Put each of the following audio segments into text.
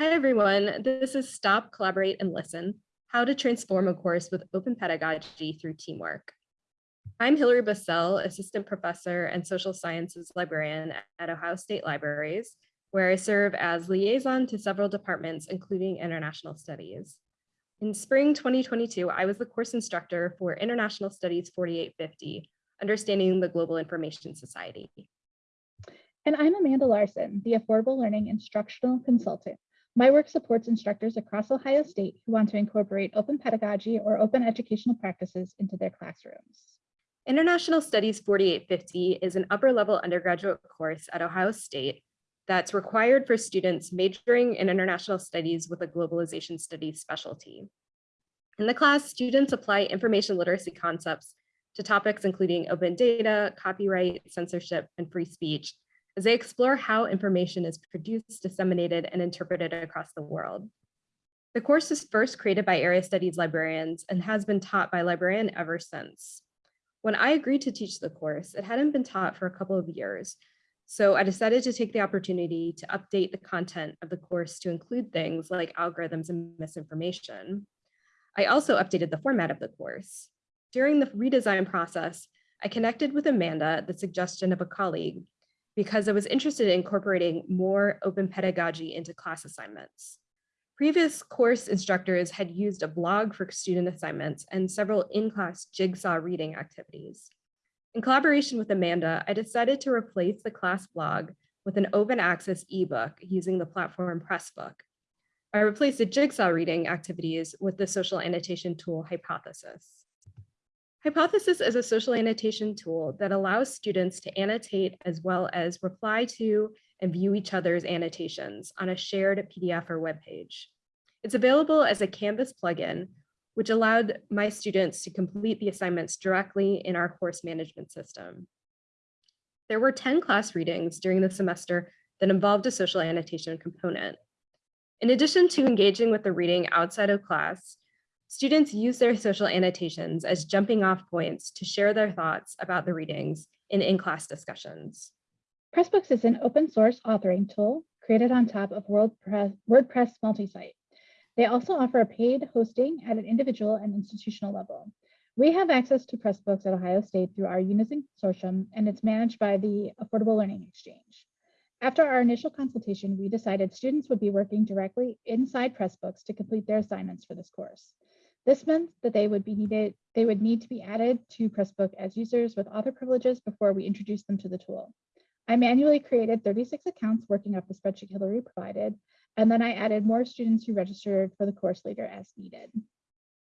Hi, everyone. This is Stop, Collaborate, and Listen, how to transform a course with open pedagogy through teamwork. I'm Hilary Bussell, Assistant Professor and Social Sciences Librarian at Ohio State Libraries, where I serve as liaison to several departments, including International Studies. In spring 2022, I was the course instructor for International Studies 4850, Understanding the Global Information Society. And I'm Amanda Larson, the Affordable Learning Instructional Consultant. My work supports instructors across Ohio State who want to incorporate open pedagogy or open educational practices into their classrooms. International Studies 4850 is an upper level undergraduate course at Ohio State that's required for students majoring in international studies with a globalization studies specialty. In the class, students apply information literacy concepts to topics including open data, copyright, censorship, and free speech, as they explore how information is produced, disseminated, and interpreted across the world. The course was first created by area studies librarians and has been taught by librarian ever since. When I agreed to teach the course, it hadn't been taught for a couple of years, so I decided to take the opportunity to update the content of the course to include things like algorithms and misinformation. I also updated the format of the course. During the redesign process, I connected with Amanda at the suggestion of a colleague because I was interested in incorporating more open pedagogy into class assignments. Previous course instructors had used a blog for student assignments and several in-class jigsaw reading activities. In collaboration with Amanda, I decided to replace the class blog with an open access ebook using the platform Pressbook. I replaced the jigsaw reading activities with the social annotation tool Hypothesis. Hypothesis is a social annotation tool that allows students to annotate as well as reply to and view each other's annotations on a shared PDF or web page. It's available as a Canvas plugin, which allowed my students to complete the assignments directly in our course management system. There were 10 class readings during the semester that involved a social annotation component. In addition to engaging with the reading outside of class, Students use their social annotations as jumping off points to share their thoughts about the readings in in-class discussions. Pressbooks is an open source authoring tool created on top of WordPress, WordPress multi-site. They also offer a paid hosting at an individual and institutional level. We have access to Pressbooks at Ohio State through our Unizin consortium, and it's managed by the Affordable Learning Exchange. After our initial consultation, we decided students would be working directly inside Pressbooks to complete their assignments for this course. This meant that they would be needed, they would need to be added to Pressbook as users with author privileges before we introduced them to the tool. I manually created 36 accounts working off the spreadsheet Hilary provided, and then I added more students who registered for the course later as needed.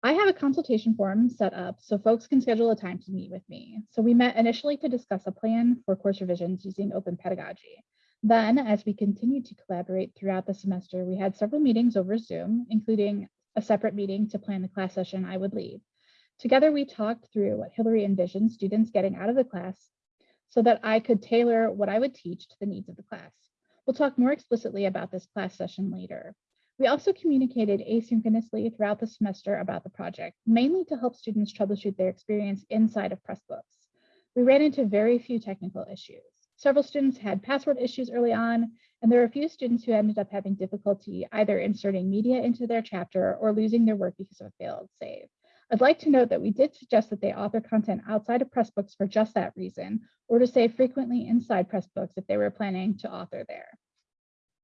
I have a consultation form set up so folks can schedule a time to meet with me. So we met initially to discuss a plan for course revisions using open pedagogy. Then, as we continued to collaborate throughout the semester, we had several meetings over Zoom, including a separate meeting to plan the class session I would lead. Together, we talked through what Hilary envisioned students getting out of the class so that I could tailor what I would teach to the needs of the class. We'll talk more explicitly about this class session later. We also communicated asynchronously throughout the semester about the project, mainly to help students troubleshoot their experience inside of Pressbooks. We ran into very few technical issues. Several students had password issues early on, and there are a few students who ended up having difficulty either inserting media into their chapter or losing their work because of a failed save. I'd like to note that we did suggest that they author content outside of Pressbooks for just that reason, or to save frequently inside Pressbooks if they were planning to author there.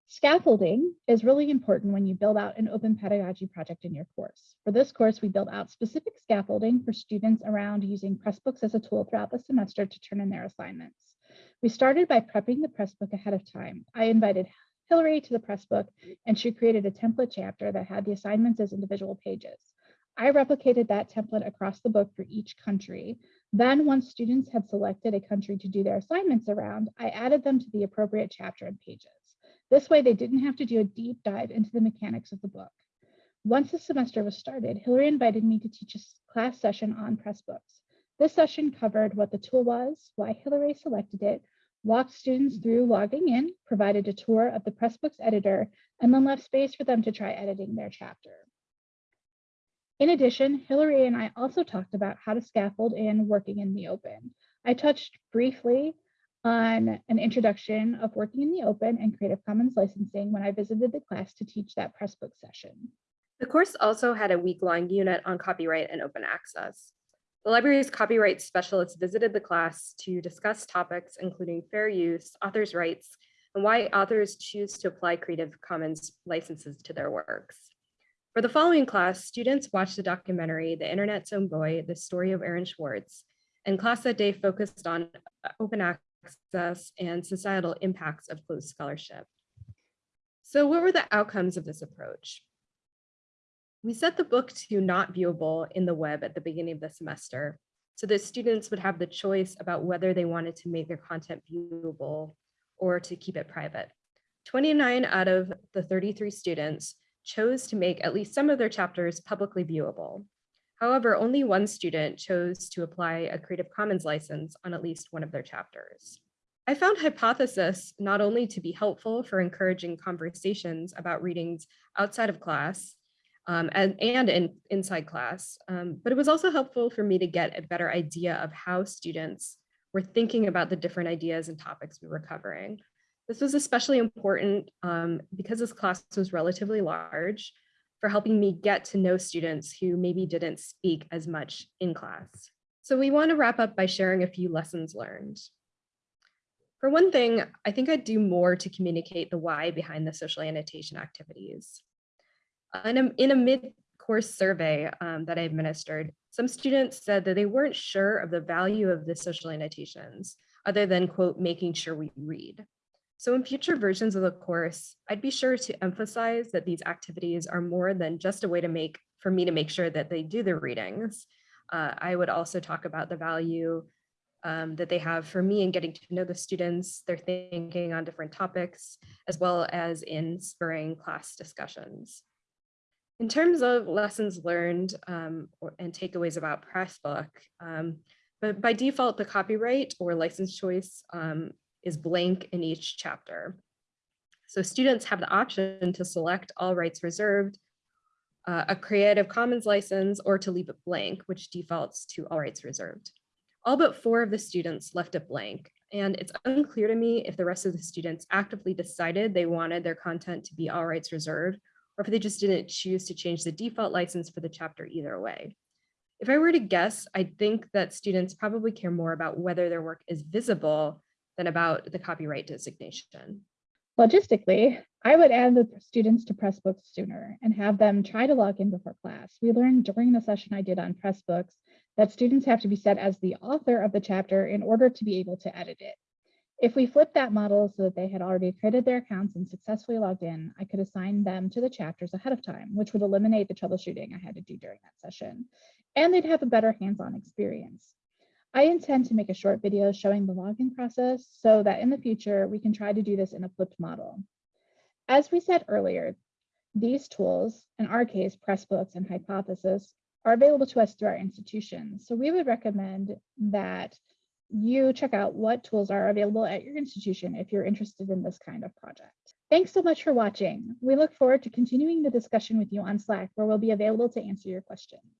Scaffolding is really important when you build out an open pedagogy project in your course. For this course, we built out specific scaffolding for students around using Pressbooks as a tool throughout the semester to turn in their assignments. We started by prepping the press book ahead of time. I invited Hilary to the press book and she created a template chapter that had the assignments as individual pages. I replicated that template across the book for each country. Then once students had selected a country to do their assignments around, I added them to the appropriate chapter and pages. This way they didn't have to do a deep dive into the mechanics of the book. Once the semester was started, Hilary invited me to teach a class session on Pressbooks. This session covered what the tool was, why Hilary selected it, walked students through logging in, provided a tour of the Pressbooks editor, and then left space for them to try editing their chapter. In addition, Hilary and I also talked about how to scaffold in working in the open. I touched briefly on an introduction of working in the open and Creative Commons licensing when I visited the class to teach that Pressbook session. The course also had a week-long unit on copyright and open access. The library's copyright specialists visited the class to discuss topics including fair use, authors' rights, and why authors choose to apply Creative Commons licenses to their works. For the following class, students watched the documentary, The Internet's Own Boy, The Story of Aaron Swartz, and class that day focused on open access and societal impacts of closed scholarship. So what were the outcomes of this approach? We set the book to not viewable in the web at the beginning of the semester so that students would have the choice about whether they wanted to make their content viewable or to keep it private. 29 out of the 33 students chose to make at least some of their chapters publicly viewable. However, only one student chose to apply a Creative Commons license on at least one of their chapters. I found Hypothesis not only to be helpful for encouraging conversations about readings outside of class um, and, and in, inside class, um, but it was also helpful for me to get a better idea of how students were thinking about the different ideas and topics we were covering. This was especially important um, because this class was relatively large for helping me get to know students who maybe didn't speak as much in class. So we want to wrap up by sharing a few lessons learned. For one thing, I think I'd do more to communicate the why behind the social annotation activities. In a, in a mid-course survey um, that I administered, some students said that they weren't sure of the value of the social annotations, other than, quote, making sure we read. So in future versions of the course, I'd be sure to emphasize that these activities are more than just a way to make, for me to make sure that they do the readings. Uh, I would also talk about the value um, that they have for me in getting to know the students, their thinking on different topics, as well as in spurring class discussions. In terms of lessons learned um, or, and takeaways about Pressbook, um, but by default, the copyright or license choice um, is blank in each chapter. So students have the option to select all rights reserved, uh, a Creative Commons license, or to leave it blank, which defaults to all rights reserved. All but four of the students left it blank, and it's unclear to me if the rest of the students actively decided they wanted their content to be all rights reserved, or if they just didn't choose to change the default license for the chapter either way. If I were to guess, I think that students probably care more about whether their work is visible than about the copyright designation. Logistically, I would add the students to Pressbooks sooner and have them try to log in before class. We learned during the session I did on Pressbooks that students have to be set as the author of the chapter in order to be able to edit it. If we flip that model so that they had already created their accounts and successfully logged in, I could assign them to the chapters ahead of time, which would eliminate the troubleshooting I had to do during that session. And they'd have a better hands-on experience. I intend to make a short video showing the login process so that in the future, we can try to do this in a flipped model. As we said earlier, these tools, in our case, Pressbooks and Hypothesis, are available to us through our institution. So we would recommend that you check out what tools are available at your institution if you're interested in this kind of project. Thanks so much for watching. We look forward to continuing the discussion with you on Slack, where we'll be available to answer your questions.